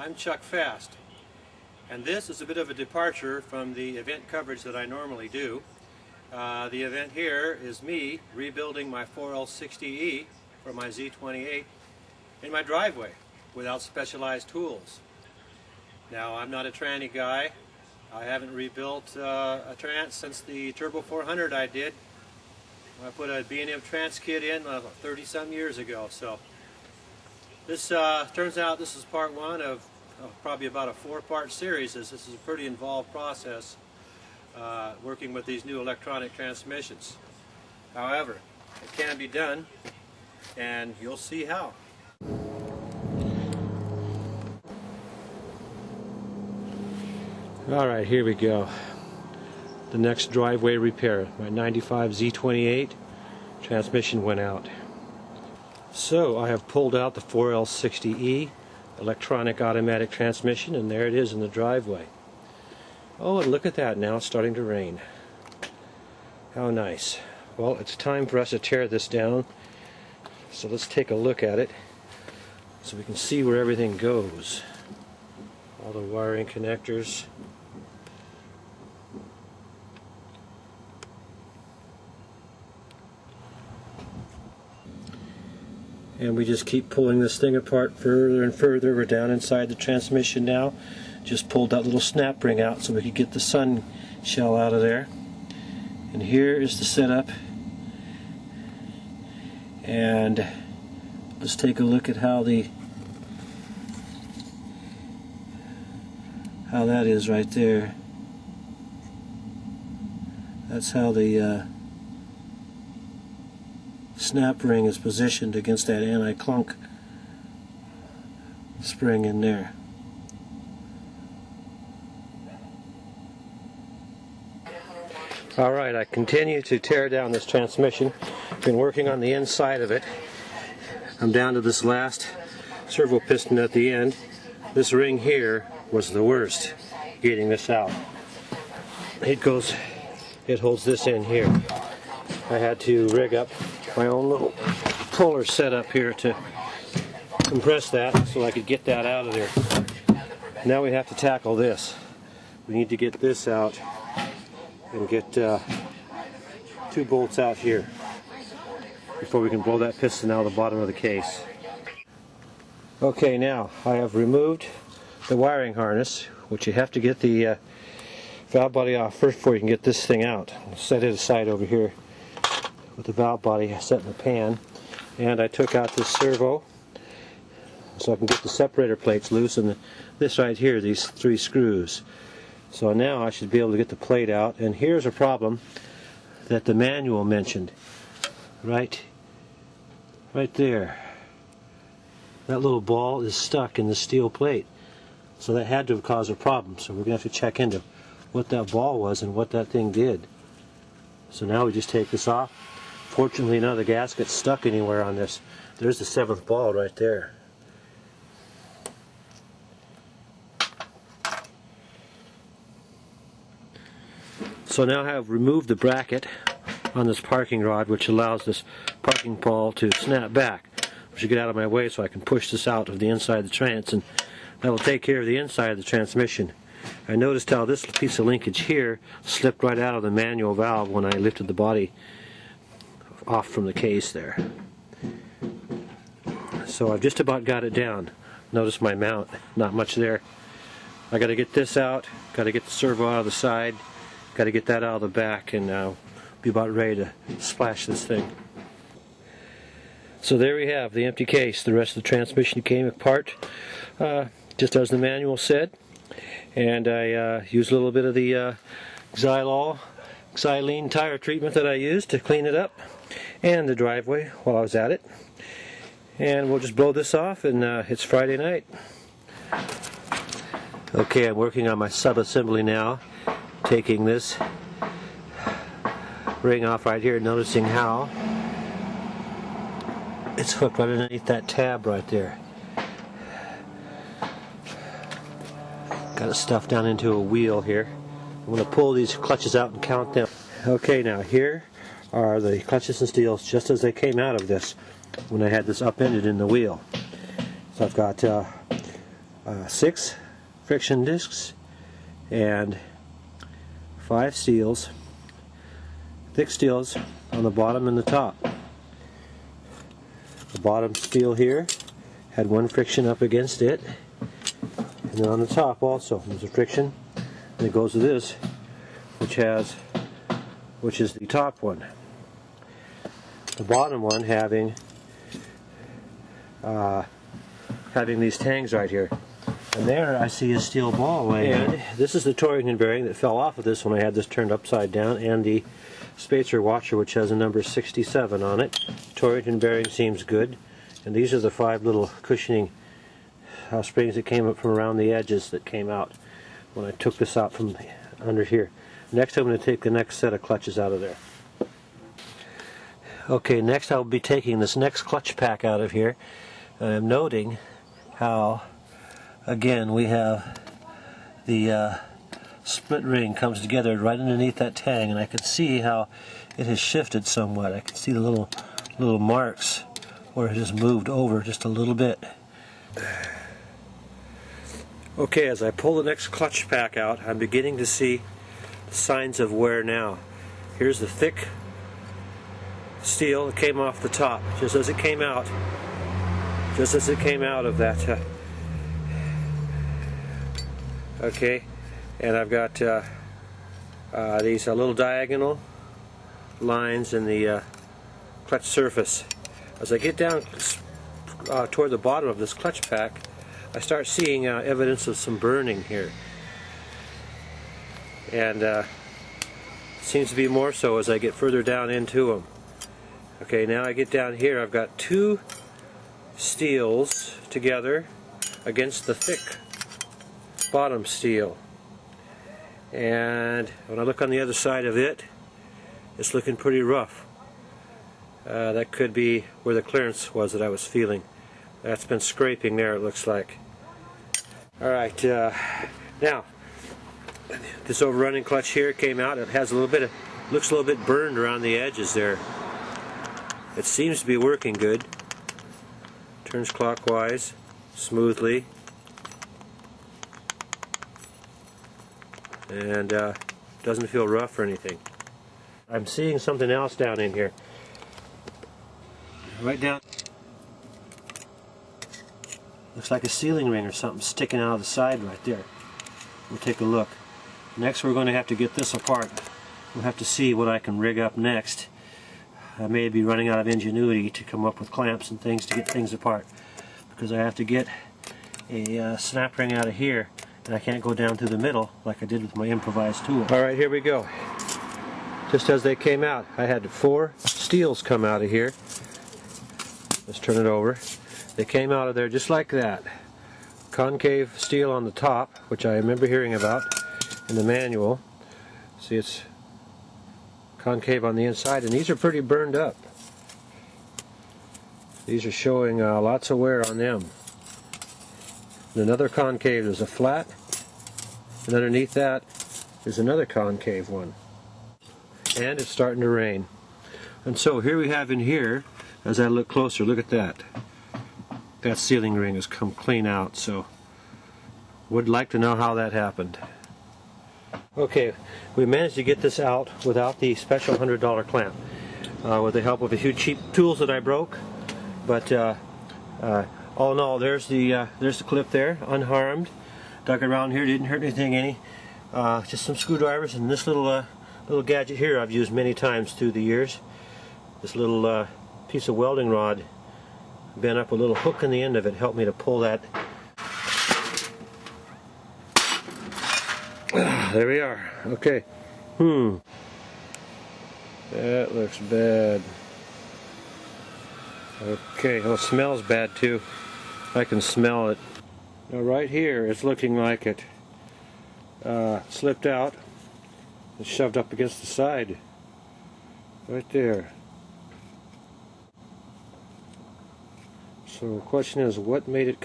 I'm Chuck Fast, and this is a bit of a departure from the event coverage that I normally do. Uh, the event here is me rebuilding my 4L60E for my Z28 in my driveway without specialized tools. Now, I'm not a tranny guy. I haven't rebuilt uh, a trans since the Turbo 400 I did. I put a B&M trans kit in uh, 30 some years ago, so this uh, turns out this is part one of probably about a four-part series. This, this, is a pretty involved process uh, working with these new electronic transmissions. However, it can be done, and you'll see how. All right, here we go. The next driveway repair. My 95 Z28 transmission went out. So I have pulled out the 4L60E electronic automatic transmission and there it is in the driveway. Oh, and look at that now, it's starting to rain. How nice. Well, it's time for us to tear this down. So let's take a look at it so we can see where everything goes. All the wiring connectors. And we just keep pulling this thing apart further and further. We're down inside the transmission now. Just pulled that little snap ring out so we could get the sun shell out of there. And here is the setup. And let's take a look at how the how that is right there. That's how the uh, snap ring is positioned against that anti-clunk spring in there. Alright, I continue to tear down this transmission. Been working on the inside of it. I'm down to this last servo piston at the end. This ring here was the worst getting this out. It goes, it holds this in here. I had to rig up my own little puller set up here to compress that so I could get that out of there. Now we have to tackle this. We need to get this out and get uh, two bolts out here before we can blow that piston out of the bottom of the case. Okay, now I have removed the wiring harness, which you have to get the uh, valve body off first before you can get this thing out. Set it aside over here with the valve body set in the pan and I took out this servo so I can get the separator plates loose and the, this right here these three screws. So now I should be able to get the plate out and here's a problem that the manual mentioned. Right right there. That little ball is stuck in the steel plate so that had to have caused a problem so we're gonna have to check into what that ball was and what that thing did. So now we just take this off Fortunately, none of the gaskets stuck anywhere on this. There's the seventh ball right there. So now I have removed the bracket on this parking rod which allows this parking ball to snap back. I should get out of my way so I can push this out of the inside of the trans and that will take care of the inside of the transmission. I noticed how this piece of linkage here slipped right out of the manual valve when I lifted the body off from the case there. So I've just about got it down. Notice my mount, not much there. I got to get this out, got to get the servo out of the side, got to get that out of the back, and uh, be about ready to splash this thing. So there we have the empty case. The rest of the transmission came apart, uh, just as the manual said. And I uh, used a little bit of the uh, Xylol, xylene tire treatment that I used to clean it up and the driveway while I was at it. And we'll just blow this off and uh, it's Friday night. Okay, I'm working on my sub-assembly now, taking this ring off right here, noticing how it's hooked right underneath that tab right there. Got it stuffed down into a wheel here. I'm going to pull these clutches out and count them. Okay, now here are the clutches and steels just as they came out of this when I had this upended in the wheel. So I've got uh, uh, six friction discs and five steels, thick steels on the bottom and the top. The bottom steel here had one friction up against it, and then on the top also there's a friction, and it goes to this, which has, which is the top one. The bottom one having uh, having these tangs right here. And there I see a steel ball laying. And this is the Torrington bearing that fell off of this when I had this turned upside down and the spacer washer which has a number 67 on it. Torrington bearing seems good. And these are the five little cushioning uh, springs that came up from around the edges that came out when I took this out from under here. Next I'm going to take the next set of clutches out of there. Okay, next I'll be taking this next clutch pack out of here. I'm noting how again we have the uh, split ring comes together right underneath that tang and I can see how it has shifted somewhat. I can see the little little marks where it has moved over just a little bit. Okay, as I pull the next clutch pack out, I'm beginning to see signs of wear now. Here's the thick steel came off the top, just as it came out, just as it came out of that uh, okay and I've got uh, uh, these little diagonal lines in the uh, clutch surface. As I get down uh, toward the bottom of this clutch pack I start seeing uh, evidence of some burning here. And seems to be more so as I get further down into them okay now I get down here I've got two steels together against the thick bottom steel. And when I look on the other side of it, it's looking pretty rough. Uh, that could be where the clearance was that I was feeling. That's been scraping there it looks like. Alright, uh, now this overrunning clutch here came out. It has a little bit of, looks a little bit burned around the edges there. It seems to be working good. Turns clockwise, smoothly. and uh, doesn't feel rough or anything. I'm seeing something else down in here. Right down. Looks like a sealing ring or something sticking out of the side right there. We'll take a look. Next we're going to have to get this apart. We'll have to see what I can rig up next. I may be running out of ingenuity to come up with clamps and things to get things apart because I have to get a uh, snap ring out of here and I can't go down through the middle like I did with my improvised tool. Alright, here we go. Just as they came out, I had four steels come out of here. Let's turn it over. They came out of there just like that. Concave steel on the top, which I remember hearing about in the manual. See, it's concave on the inside, and these are pretty burned up. These are showing uh, lots of wear on them. And another concave, there's a flat, and underneath that is another concave one. And it's starting to rain. And so here we have in here, as I look closer, look at that. That sealing ring has come clean out, so would like to know how that happened. Okay, we managed to get this out without the special $100 clamp. Uh, with the help of a few cheap tools that I broke. But uh, uh, all in all, there's the uh, there's the clip there, unharmed. Dug around here, didn't hurt anything any. Uh, just some screwdrivers and this little uh, little gadget here I've used many times through the years. This little piece of welding rod bent up a little hook in the end of it helped me to pull that. There we are. Okay. Hmm. That looks bad. Okay, well it smells bad too. I can smell it. Now right here it's looking like it uh, slipped out and shoved up against the side. Right there. So the question is what made it